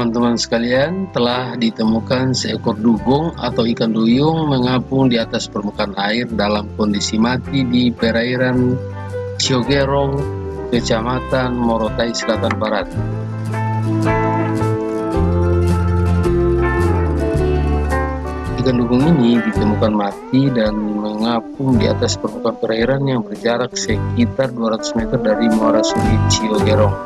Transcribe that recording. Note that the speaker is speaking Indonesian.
Teman-teman sekalian, telah ditemukan seekor dugong atau ikan duyung mengapung di atas permukaan air dalam kondisi mati di perairan Ciogerong, Kecamatan Morotai Selatan Barat. Ikan dugong ini ditemukan mati dan mengapung di atas permukaan perairan yang berjarak sekitar 200 meter dari Muara Sungai Ciogerong.